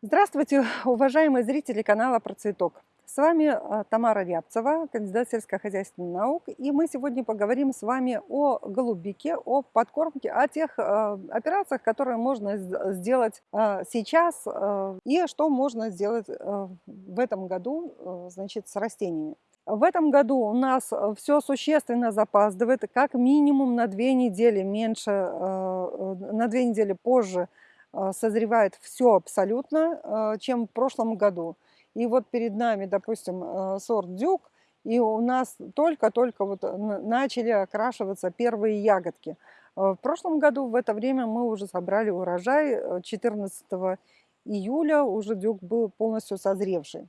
Здравствуйте, уважаемые зрители канала Про Цветок. С вами а, Тамара Рябцева, кандидат сельскохозяйственных наук. И мы сегодня поговорим с вами о голубике, о подкормке, о тех э, операциях, которые можно сделать э, сейчас э, и что можно сделать э, в этом году э, значит, с растениями. В этом году у нас все существенно запаздывает, как минимум на две недели меньше, э, на две недели позже созревает все абсолютно, а, чем в прошлом году. И вот перед нами, допустим, а, сорт дюк, и у нас только-только вот начали окрашиваться первые ягодки. В прошлом году в это время мы уже собрали урожай 14 июля, уже дюк был полностью созревший.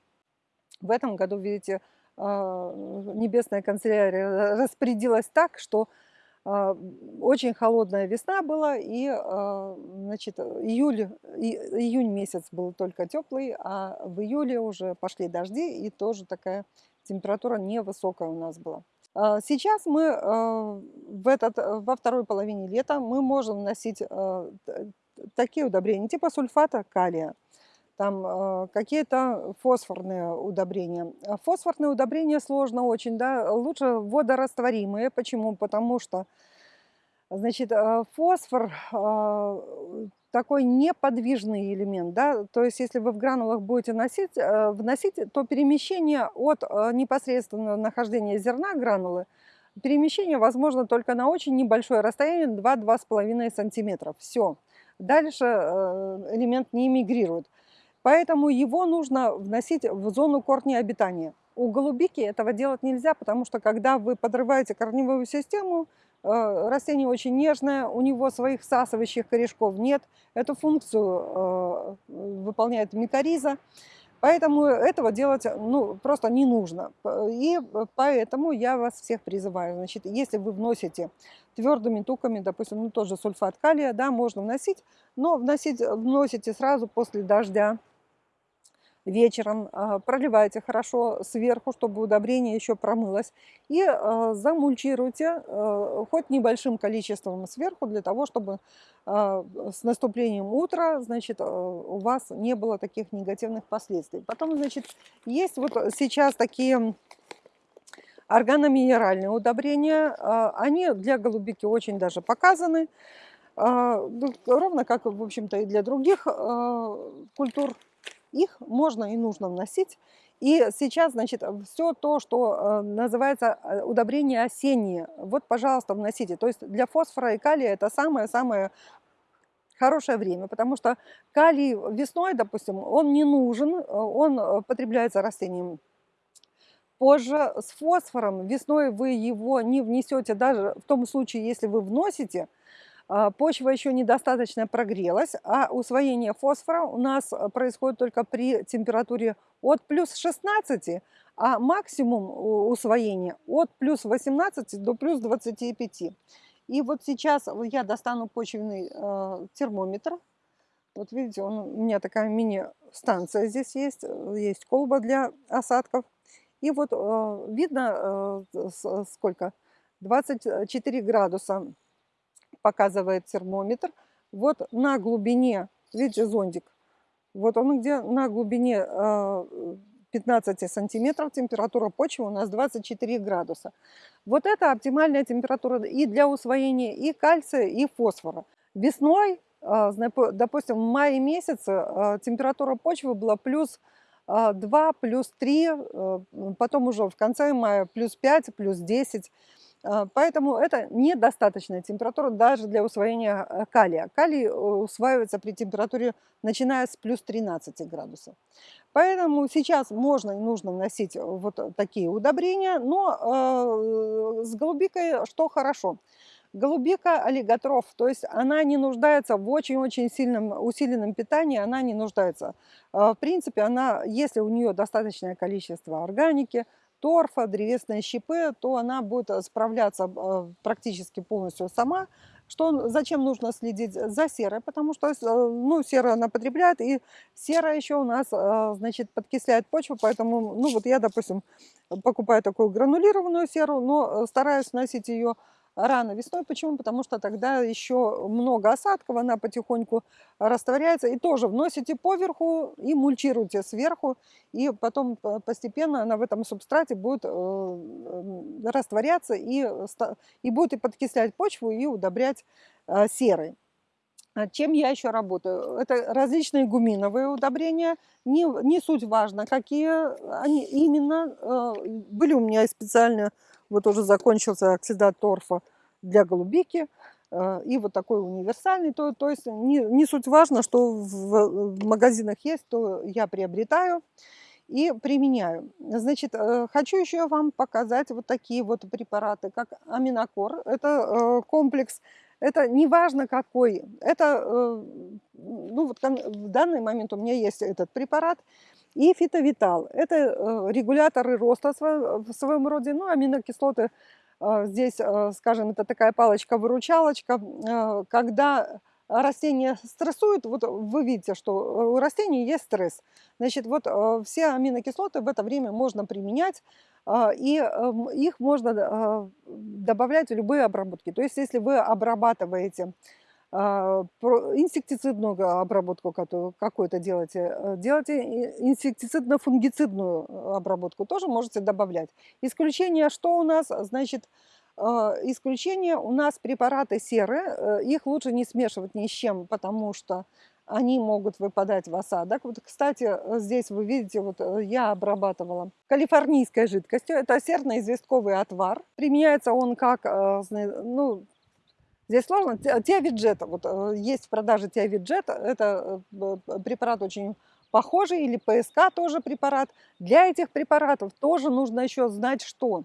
В этом году, видите, небесная канцелярия распорядилась так, что а, очень холодная весна была, и а, значит, июль, июнь месяц был только теплый, а в июле уже пошли дожди, и тоже такая температура невысокая у нас была. А, сейчас мы в этот, во второй половине лета мы можем носить такие удобрения, типа сульфата калия, там э, какие-то фосфорные удобрения. Фосфорные удобрения сложно очень, да, лучше водорастворимые. Почему? Потому что, значит, э, фосфор такой неподвижный элемент, да, то есть если вы в гранулах будете носить, вносить, то перемещение от непосредственного нахождения зерна гранулы, перемещение возможно только на очень небольшое расстояние, 2-2,5 сантиметров, все. Дальше элемент не мигрирует. Поэтому его нужно вносить в зону корня обитания. У голубики этого делать нельзя, потому что когда вы подрываете корневую систему, э, растение очень нежное, у него своих всасывающих корешков нет. Эту функцию э, выполняет микориза. Поэтому этого делать ну, просто не нужно. И поэтому я вас всех призываю. Значит, если вы вносите твердыми туками, допустим, ну, тоже сульфат калия, да, можно вносить, но вносить, вносите сразу после дождя вечером, а, проливайте хорошо сверху, чтобы удобрение еще промылось, и а, замульчируйте а, хоть небольшим количеством сверху, для того, чтобы с наступлением утра, значит, у вас не было таких негативных последствий. Потом, значит, есть вот сейчас такие органоминеральные удобрения, они для голубики очень даже показаны, ну, ровно как, в общем-то, и для других культур их можно и нужно вносить. И сейчас, значит, все то, что э, называется э, удобрение осеннее, вот, пожалуйста, вносите. То есть для фосфора и калия это самое-самое хорошее время, потому что калий весной, допустим, он не нужен, он потребляется растением позже. С фосфором весной вы его не внесете, даже в том случае, если вы вносите – а, почва еще недостаточно прогрелась, а усвоение фосфора у нас э, происходит только при температуре от плюс 16, а максимум усвоения от плюс 18 до плюс 25. И вот сейчас я достану почвенный э, термометр. Вот видите, он, у меня такая мини-станция здесь есть, э, есть колба для осадков. И вот э, видно э, сколько? 24 градуса показывает термометр. Вот на глубине, видите, зондик, вот он где на глубине 15 э, сантиметров температура почвы у нас 24 градуса. Вот это оптимальная температура и для усвоения и кальция, и фосфора. Весной, э, допустим, в мае месяце э, температура почвы была плюс 2, плюс 3, потом уже в конце мая плюс 5, плюс 10. А, поэтому это недостаточная температура даже для усвоения э, калия. Калий э, усваивается при температуре начиная с плюс 13 градусов. Поэтому сейчас можно и нужно вносить вот такие удобрения, но э, с голубикой что хорошо? Голубика аллиготров, то есть она не нуждается в очень-очень сильном усиленном питании, она не нуждается. В принципе, она, если у нее достаточное количество органики, торфа, древесные щепы, то она будет э, справляться э, практически полностью сама. Что, зачем нужно следить за серой? Потому что э, ну, сера она потребляет, и сера еще у нас значит, подкисляет почву, поэтому ну, вот я, допустим, покупаю такую гранулированную серу, но стараюсь носить ее рано весной. Почему? Потому что тогда еще много осадков, она потихоньку растворяется. И тоже вносите поверху и мульчируйте сверху. И потом постепенно она в этом субстрате будет э, растворяться и, и будет и подкислять почву, и удобрять э, серой. А чем я еще работаю? Это различные гуминовые удобрения. Не, не суть важно, какие они именно. Э, были у меня специально, вот уже закончился оксидат торфа для голубики. Э, и вот такой универсальный. То, то есть не, не суть важно, что в, в магазинах есть, то я приобретаю и применяю. Значит, э, хочу еще вам показать вот такие вот препараты, как аминокор. Это комплекс это не важно какой. Это, э, ну вот в данный момент у меня есть этот препарат. И фитовитал. Это э, регуляторы роста в своем роде. Ну, аминокислоты э, здесь, скажем, это такая палочка-выручалочка. Когда растение стрессует, вот вы видите, что у растений есть стресс. Значит, вот все аминокислоты в это время можно применять и эм, их можно а, добавлять в любые обработки. То есть если вы обрабатываете а, инсектицидную обработку какую-то делаете, э, делайте инсектицидно-фунгицидную обработку, тоже можете добавлять. Исключение что у нас? Значит, исключение у нас препараты серы, э, их лучше не смешивать ни с чем, потому что они могут выпадать в осадок. Вот, кстати, э, здесь вы видите, вот э, я обрабатывала калифорнийской жидкостью. Это серно-известковый отвар. Применяется он как, э, ну, здесь сложно, теовиджет. Вот есть в продаже теовиджет. Это препарат очень похожий, или ПСК тоже препарат. Для этих препаратов тоже нужно еще знать, что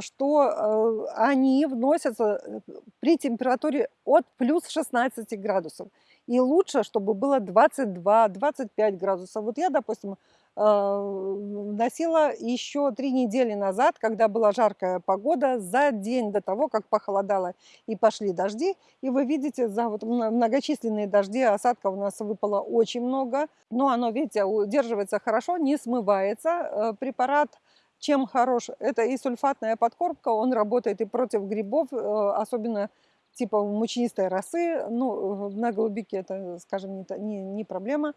что они вносятся при температуре от плюс 16 градусов. И лучше, чтобы было 22-25 градусов. Вот я, допустим, э, носила еще три недели назад, когда была жаркая погода, за день до того, как похолодало и пошли дожди. И вы видите, за вот многочисленные дожди осадков у нас выпало очень много. Но оно, видите, удерживается хорошо, не смывается. Э, препарат чем хорош? Это и сульфатная подкормка, он работает и против грибов, э, особенно типа мучнистой росы, ну, на голубике это, скажем, не, не, не проблема.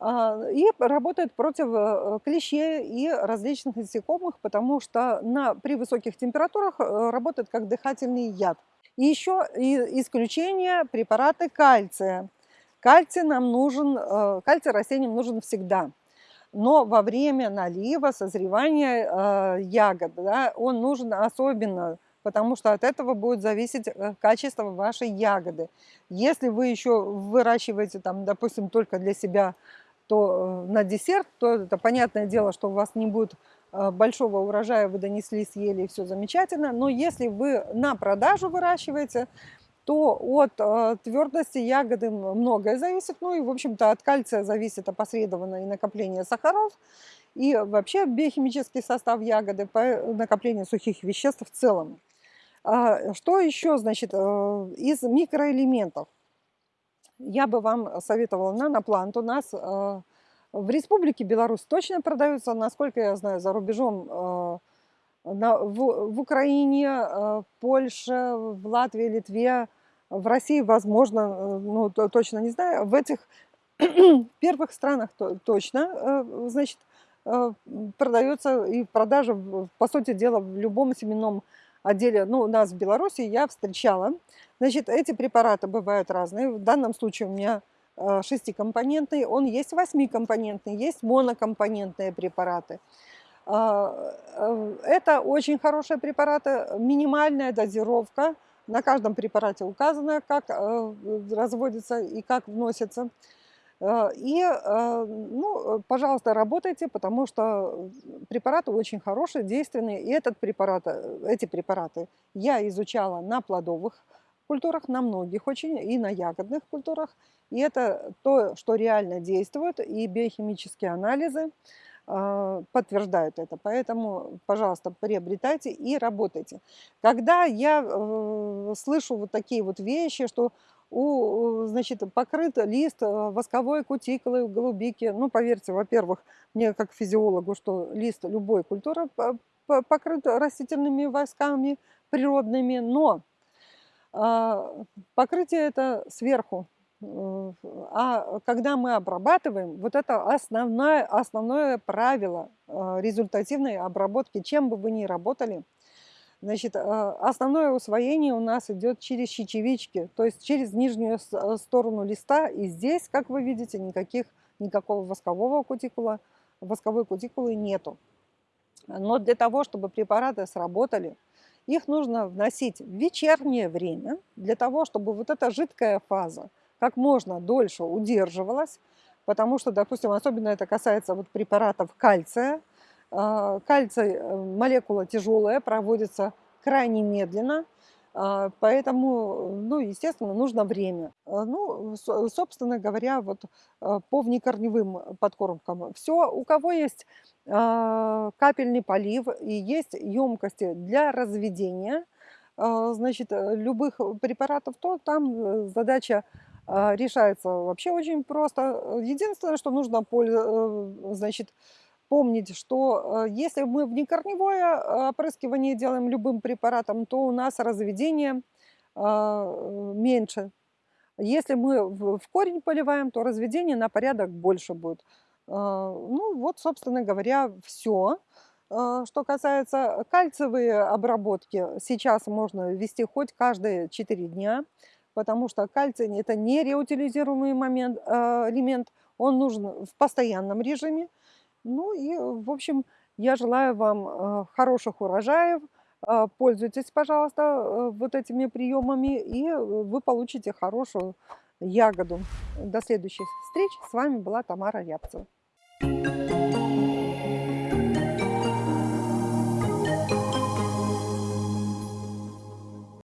А, и работает против э, клещей и различных насекомых, потому что на, при высоких температурах э, работает как дыхательный яд. И еще исключение препараты кальция. Кальций нам нужен, э, кальций растениям нужен всегда. Но во время налива, созревания ягод, да, он нужен особенно потому что от этого будет зависеть э, качество вашей ягоды. Если вы еще выращиваете, там, допустим, только для себя, то э, на десерт, то это понятное дело, что у вас не будет э, большого урожая, вы донесли, съели, и все замечательно. Но если вы на продажу выращиваете, то от твердости ягоды многое зависит. Ну и, в общем-то, от кальция зависит опосредованно и накопление сахаров, и вообще биохимический состав ягоды по накоплению сухих веществ в целом. А, что еще, значит, э, из микроэлементов? Я бы вам советовала наноплант. У нас э, в Республике Беларусь точно продаются, насколько я знаю, за рубежом э, в Украине, Польше, в Латвии, Литве, в России, возможно, ну, точно не знаю. В этих первых странах точно, значит, продается и продажа, по сути дела, в любом семенном отделе, ну, у нас в Беларуси я встречала. Значит, эти препараты бывают разные. В данном случае у меня э, шестикомпонентный, он есть восьмикомпонентный, есть монокомпонентные препараты. А, э, это очень хорошие препараты, минимальная дозировка. На каждом препарате указано, как э, разводится и как вносится. Э, и, э, ну, пожалуйста, работайте, потому что препараты очень хорошие, действенные. И этот препарат, э, эти препараты я изучала на плодовых культурах, на многих очень, и на ягодных культурах. И это то, что реально действует, и биохимические анализы подтверждают это. Поэтому, пожалуйста, приобретайте и работайте. Когда я слышу вот такие вот вещи, что у, значит, покрыт лист э, восковой кутикулой голубики. Ну, поверьте, во-первых, мне как физиологу, что лист любой культуры по- покрыт растительными войсками природными, но а, покрытие это сверху. Э, А когда мы обрабатываем, вот это основное, основное правило а, результативной обработки, чем бы вы ни работали, Значит, а, основное усвоение у нас идет через щечевички, то есть через нижнюю э, сторону листа. И здесь, как вы видите, никаких, никакого воскового кутикула, восковой кутикулы нету. Но для того, чтобы препараты сработали, их нужно вносить в вечернее время, для того, чтобы вот эта жидкая фаза как можно дольше удерживалась, потому что, допустим, особенно это касается вот препаратов кальция. А, Кальций, э, молекула тяжелая, проводится крайне медленно, а, поэтому, ну, естественно, нужно время. А, Ну, со- собственно говоря, вот по внекорневым подкормкам все. У кого есть капельный полив и есть емкости для разведения, значит, любых препаратов, то там э, задача решается вообще очень просто. Единственное, что нужно, значит, помнить, что э, если мы внекорневое э, опрыскивание делаем любым препаратом, то у нас разведение а, э, меньше. Если мы в корень поливаем, то разведение на порядок больше будет. А, Ну вот, собственно говоря, все. Что касается кальциевой обработки, сейчас можно ввести хоть каждые 4 дня, потому что кальций– это не реутилизируемый момент, а, элемент, он нужен в постоянном режиме. Ну и, в общем, я желаю вам э, хороших урожаев. А, Пользуйтесь, пожалуйста, э, вот этими приемами, и э, вы получите хорошую ягоду. До следующих встреч. С вами была Тамара Рябцева.